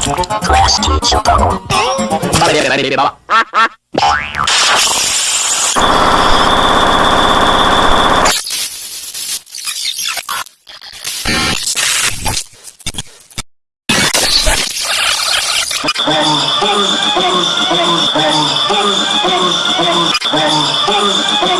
Class teacher problem. Thank you.